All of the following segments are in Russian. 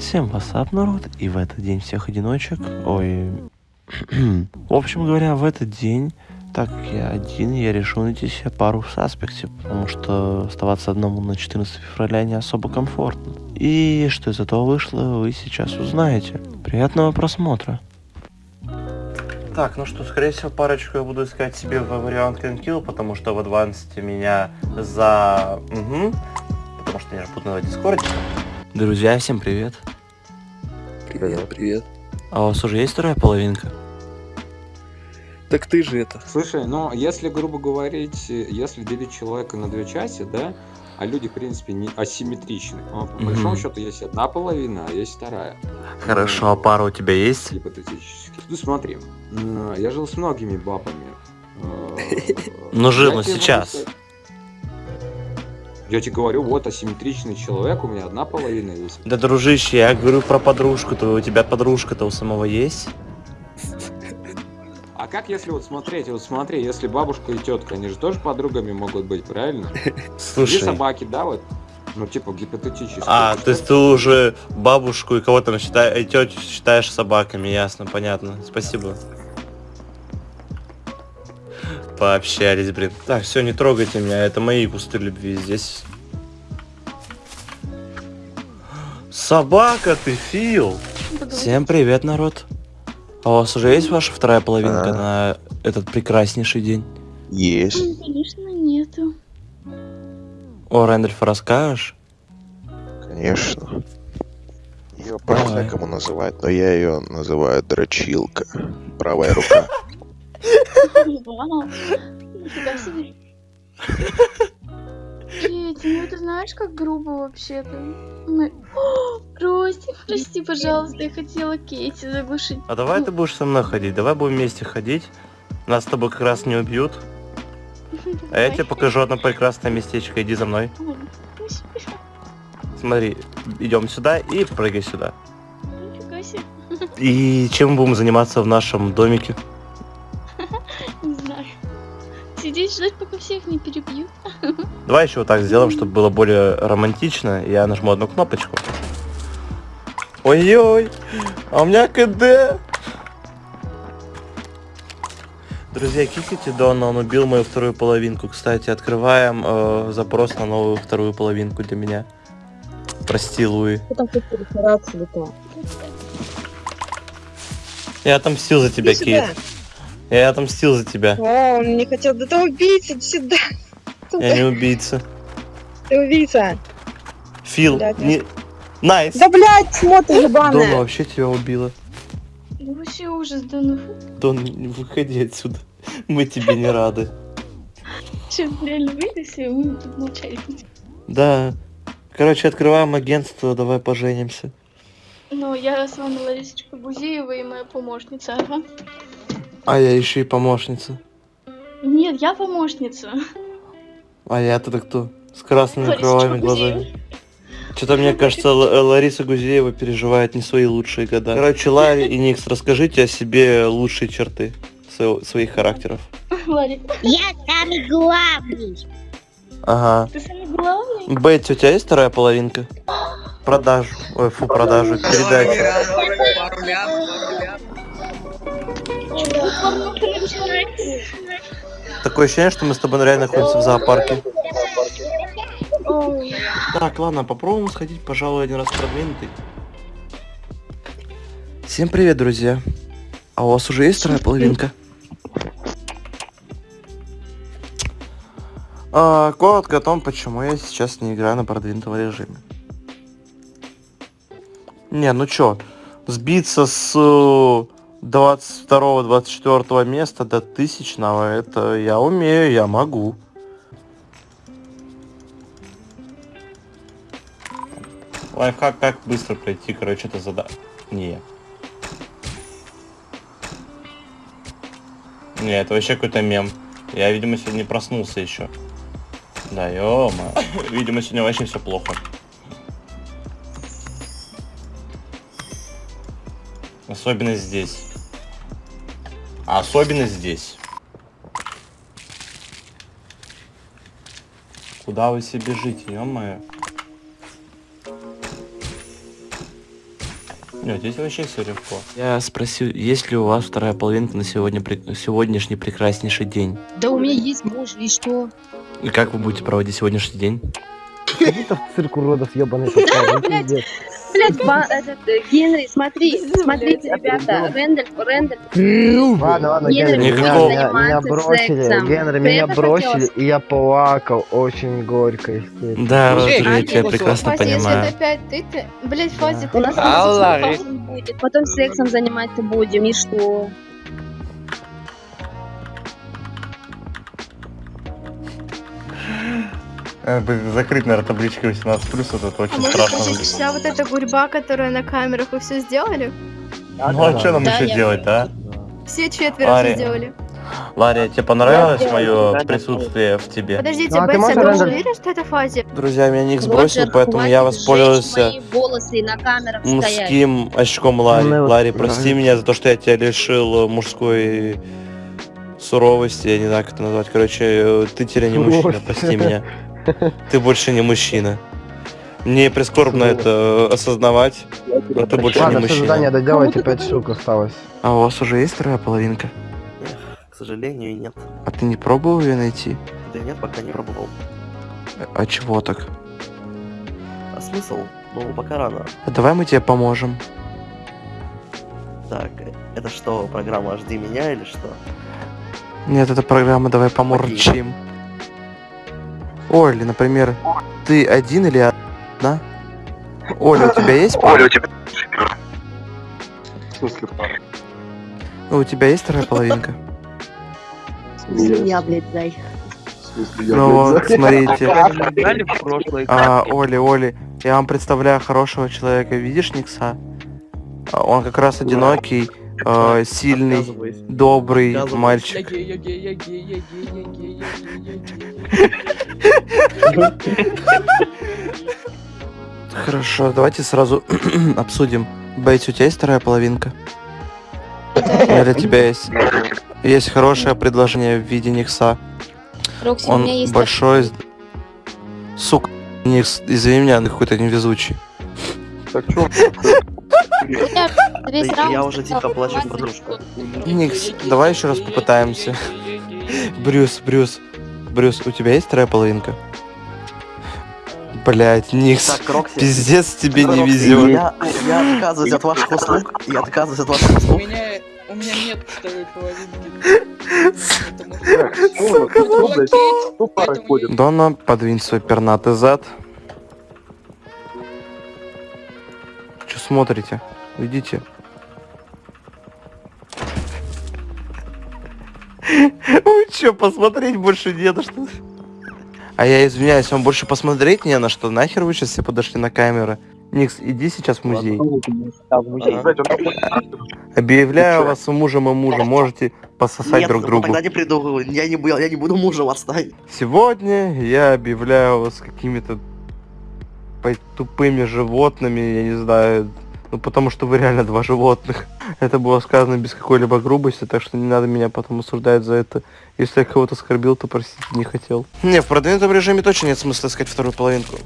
Всем васап, народ, и в этот день всех одиночек, ой, в общем говоря, в этот день, так как я один, я решил найти себе пару в саспекте, потому что оставаться одному на 14 февраля не особо комфортно. И что из этого вышло, вы сейчас узнаете. Приятного просмотра. Так, ну что, скорее всего, парочку я буду искать себе в вариант Kill, потому что в адвансте меня за... Угу. Потому что я же буду на дискорде. Друзья, всем привет. Привет, привет. А у вас уже есть вторая половинка? Так ты же это. Слушай, ну если, грубо говорить, если делить человека на две части, да, а люди, в принципе, не асимметричны. Но, по Мгм. большому счету есть одна половина, а есть вторая. Хорошо, а пара у тебя есть? Гипотетически. Ну смотри, я жил с многими бабами. Э, Ну, жил, но могу сейчас. сказать- Я тебе говорю, вот асимметричный человек, у меня одна половина есть. Да, дружище, я говорю про подружку-то. У тебя подружка-то у самого есть? А как если вот смотреть, вот смотри, если бабушка и тетка, они же тоже подругами могут быть, правильно? Слушай, собаки, да, вот? Ну, типа, гипотетически. а, то есть ты уже бабушку и кого там считаешь, тетю считаешь собаками, ясно, понятно. Спасибо. Пообщались, блин. Так, все, не трогайте меня, это мои кусты любви здесь. Собака ты, Фил! Всем привет, народ. А у вас уже есть ваша вторая половинка А. на этот прекраснейший день? Есть. М, Конечно, нету. О, Рэндольф, расскажешь? Конечно. Ее по-всякому называют, но я ее называю дрочилка. Правая рука. Вау. Нифига себе. Кетти, ну ты знаешь, как грубо вообще-то. Мы... Прости, прости, пожалуйста, я хотела Кейти заглушить. А давай ты будешь со мной ходить, давай будем вместе ходить. Нас с тобой как раз не убьют. А я тебе покажу одно прекрасное местечко, иди за мной. Смотри, идем сюда и прыгай сюда. И чем мы будем заниматься в нашем домике? Ждать, пока всех не перебьют. Давай еще вот так сделаем, чтобы было более романтично. Я нажму одну кнопочку. Ой-ой, а у меня КД. Друзья, кикайте Дона, он убил мою вторую половинку. Кстати, открываем э, запрос на новую вторую половинку для меня. Прости, Луи. Я отомстил за тебя, Кейт. Я отомстил за тебя. О, он не хотел. Да ты убийца, иди сюда. Я не убийца. Ты убийца. Фил, Блядь, не... Nice. Да блядь, смотри, Дона ебаная. вообще тебя убила. Ну, Вообще ужас, да ну. Дон, выходи отсюда. Мы тебе не рады. Че, реально выйди все, мы тут молчать. Да. Короче, открываем агентство, давай поженимся. Ну, я с вами Ларисочка Гузеева и моя помощница, ага. А я еще и помощница. Нет, я помощница. А я-то кто? С красными Ларисочка кровавыми глазами. Что-то мне кажется, Л- Лариса Гузеева переживает не свои лучшие года. Короче, Ларри и Никс, расскажите о себе лучшие черты своего- своих характеров. Ларри, Я самый главный. Ага. ты самый главный? Бетти, у тебя есть вторая половинка? Продажу. Ой, фу, продажу. Передачу. Такое ощущение, что мы с тобой реально находимся в зоопарке. Так, ладно, попробуем сходить, пожалуй, один раз продвинутый. Всем привет, друзья. А у вас уже есть вторая половинка? А, коротко о том, почему я сейчас не играю на продвинутом режиме. Не, ну чё, сбиться с 22-24 места до тысячного, это я умею, я могу. Лайфхак, как быстро пройти, короче, это задание. Не. Не, это вообще какой-то мем. Я, видимо, сегодня не проснулся еще. Да, ё Видимо, сегодня вообще все плохо. Особенно здесь. А особенно здесь. Куда вы себе бежите, ё-моё? Нет, здесь вообще все легко. Я спросил, есть ли у вас вторая половинка на сегодня, сегодняшний прекраснейший день? Да у меня есть муж, и что? И как вы будете проводить сегодняшний день? Как будто в цирк уродов ебаный попал. ну, Блядь. Блять, этот, э, Генри, смотри, смотрите, ребята, Рэндальф, Рэндальф, Ладно, ладно, Генри, меня, бросили. Генри, меня бросили, и я плакал очень горько, естественно. Да, Роза, я прекрасно Фази, если это понимаю. опять ты, ты... Блять, Фази, у ты... нас потом будет, потом сексом заниматься будем, и что? Закрыть, наверное, табличкой 18 плюс, это А очень может страшно выглядит. вся вот эта гурьба, которая на камерах, вы все сделали? Ну а что нам Да, еще я- делать-то, а? Все четверо все сделали. Лария, тебе понравилось мое присутствие в тебе? Подождите, Ну, а ты Бетси, а ты Рэндаль? уверен, что это Фази? Друзья, меня Ник сбросил, Роджер, поэтому я воспользовался стоять. мужским очком Ларри. Ну, Ларри, вот, прости да. меня за то, что я тебя лишил э, мужской суровости, я не знаю, как это назвать. Короче, э, ты теперь не мужчина, прости меня. Ты больше не мужчина. Мне прискорбно это э, осознавать, но ты больше не Ладно, все мужчина. доделайте, 5 штук осталось. А у вас уже есть вторая половинка? К сожалению, нет. А ты не пробовал ее найти? Да нет, пока не пробовал. А чего так? А смысл? Ну, пока рано. А давай мы тебе поможем. Так, это что, программа «Жди меня» или что? Нет, это программа «Давай поморчим». Оля, например, ты один или одна? Оля, у тебя есть пара? Ну, у тебя есть вторая половинка? Я, блядь, зай. Ну вот, смотрите. В. А, Оли, Оли, я вам представляю хорошего человека. Видишь Никса? А, Он как раз одинокий, э, сильный, добрый мальчик. Хорошо, давайте сразу обсудим. Бейт, у тебя есть вторая половинка? Для тебя есть? Есть хорошее предложение в виде Никса. Рокси, у Он меня есть... большой... Сука, Никс, извини меня, ты какой-то невезучий. Да раунд я уже тихо плачу, «Хватит». подружка. Никс, давай еще раз попытаемся. Брюс, Брюс, Брюс, у тебя есть вторая половинка? Блять, Никс, Так, Рокси. пиздец тебе не Рокси, везет. Я, я отказываюсь от ваших услуг. Я отказываюсь от ваших услуг. меня, у меня нет второй половинки. Сука? Дона, подвинь свой пернатый зад. Смотрите? Уйдите. Ой, чё, посмотреть больше не на что? А я извиняюсь, вам больше посмотреть не на что? Нахер вы сейчас все подошли на камеры? Никс, иди сейчас в музей. Объявляю вас мужем и мужем. Можете пососать Нет, друг ну другу. тогда не приду. Я не, буду- я не буду мужем отстань. Сегодня я объявляю вас какими-то тупыми животными, я не знаю, ну потому что вы реально два животных. Это было сказано без какой-либо грубости, так что не надо меня потом осуждать за это. Если я кого-то оскорбил, то простите, не хотел. Не, в продвинутом режиме точно нет смысла искать вторую половинку.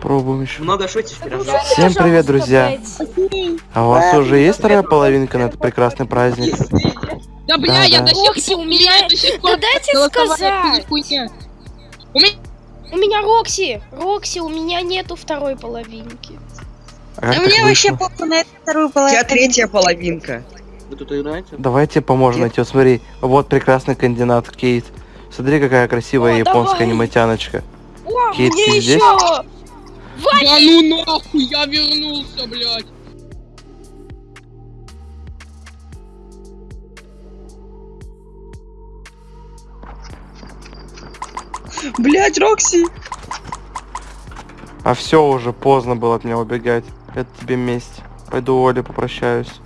Пробуем еще. Много шутишь, Всем привет, друзья. А у вас уже есть вторая половинка на этот прекрасный праздник? Да бля, Да, я да. до Рокси, у меня... Да дайте сказать! У меня... У меня Рокси! Рокси, у меня нету второй половинки. А как так вышло? похуй на вторую У тебя третья половинка. Вы тут играете? Давайте поможем найти. Вот смотри, вот прекрасный кандидат Кейт. Смотри, какая красивая О, японская давай. аниматяночка. О, Кейт, мне ты еще... здесь? Да ну нахуй, я вернулся, блядь. Блять, Рокси! А все уже поздно было от меня убегать. Это тебе месть. Пойду Оле попрощаюсь.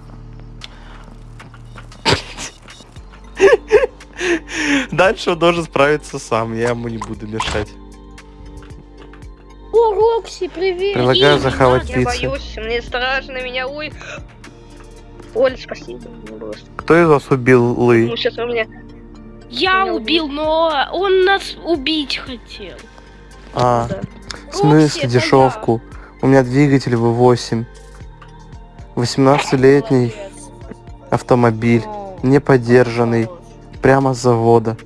Дальше он должен справиться сам, я ему не буду мешать. О, Рокси, привет! Предлагаю захавать Я пиццу. боюсь, мне страшно, меня ой. Оль, спасибо. Кто из вас убил Лы? Ну, сейчас у меня... Я убил, но он нас убить хотел. А, Да. в смысле дешевку? У меня двигатель V8. 18-летний автомобиль. Не поддержанный. Прямо с завода.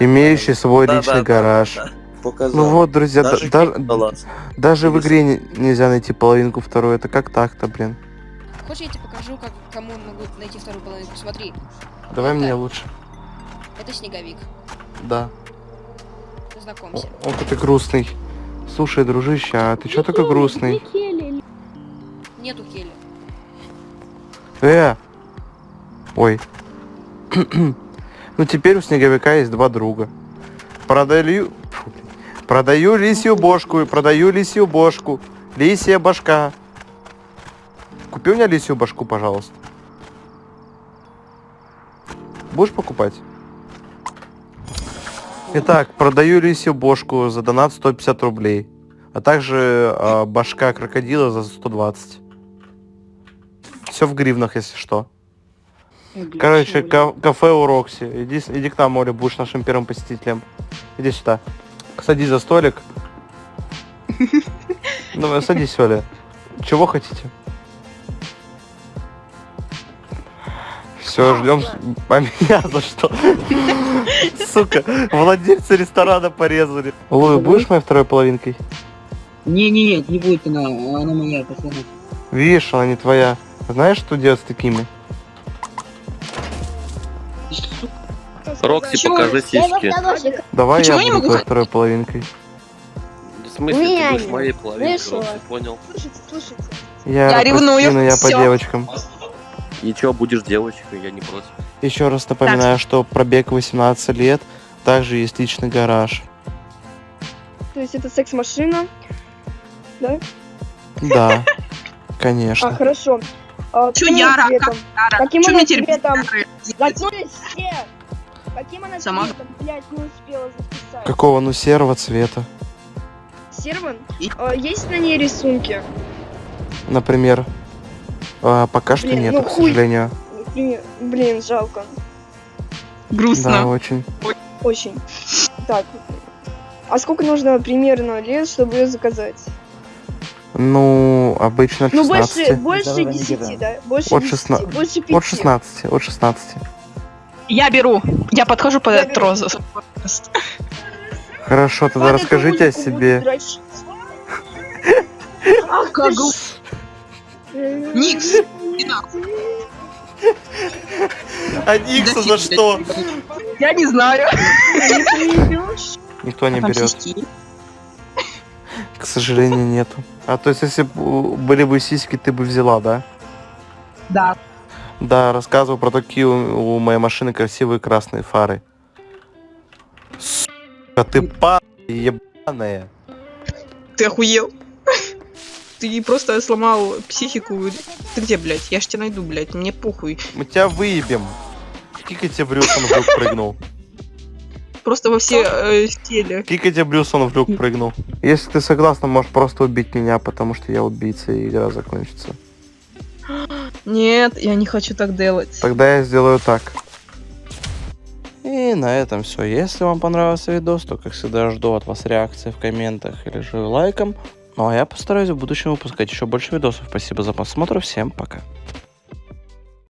Имеющий свой Да, личный да, да, гараж. да. Ну вот, друзья, да- Даже да- баланс. даже в игре не- нельзя найти половинку вторую. Это как так-то, блин? Хочешь, я тебе покажу, как кому могу найти вторую половинку? Смотри, Давай Вот мне так. лучше. Это снеговик. Да. Знакомься. Ох, ты грустный. Слушай, дружище, а ты чё такой грустный? Нету Келли. Э! Ой. ну теперь у снеговика есть два друга. Продаю... Фу. Продаю лисью бошку и продаю лисью бошку. Лисья башка. Купи у меня лисью башку, пожалуйста. Будешь покупать? Итак, продаю лисью бошку за донат 150 рублей. А также а, башка крокодила за 120. Все в гривнах, если что. Короче, ка- кафе у Рокси. Иди, иди к нам, Оля, будешь нашим первым посетителем. Иди сюда. Садись за столик. Ну, садись, Оля. Чего хотите? Все, ждем. А меня за что? Сука, владельца ресторана порезали. Луи, будешь моей второй половинкой? Не-не-не, не будет она, она моя, пацаны. Видишь, она не твоя. Знаешь, что делать с такими? Рокси, покажи сиськи. Давай я не буду твоей второй половинкой. В смысле, ты будешь нет. моей половинкой, понял? Слушайте, слушайте. Я, ревную, я по девочкам. И чё, будешь девочкой, я не против. Еще раз напоминаю, что пробег 18 лет, также есть личный гараж. То есть это секс-машина? Да? Да, А, конечно. хорошо. А, каким Яра? Каким она цветом? Заткнулись все! Каким она Сама- цветом, блядь, не успела записать? Какого, ну, серого цвета. Серван? А, есть на ней рисунки? Например. А, пока что Блин, нет, ну к хуй. сожалению. Блин, блин, жалко. Да, Грустно. очень. Очень. Так. А сколько нужно примерно лет, чтобы ее заказать? Ну, обычно от Ну, больше, 16. больше 10, да? Больше От 10, 16. больше 5. От 16, от 16. Я беру. Я подхожу под этот розу. Хорошо, тогда расскажите о себе. Как Никс. А Никса за что? Я не знаю. Никто не берет. К сожалению, нету. А то есть, если бы были бы сиськи, ты бы взяла, да? Да. Да, рассказывал про такие у, у моей машины красивые красные фары. Сука, ты па ебаная. Ты охуел? Ты просто сломал психику. Ты где, блядь? Я ж тебя найду, блядь. Мне похуй. Мы тебя выебем. Кикайте Брюс, он в люк прыгнул. Просто во все э, стили. Кикайте Брюс, он в люк прыгнул. Если ты согласна, можешь просто убить меня, потому что я убийца, и игра закончится. Нет, я не хочу так делать. Тогда я сделаю так. И на этом все. Если вам понравился видос, то, как всегда, жду от вас реакции в комментах или же лайком. Ну а я постараюсь в будущем выпускать еще больше видосов. Спасибо за просмотр. Всем пока.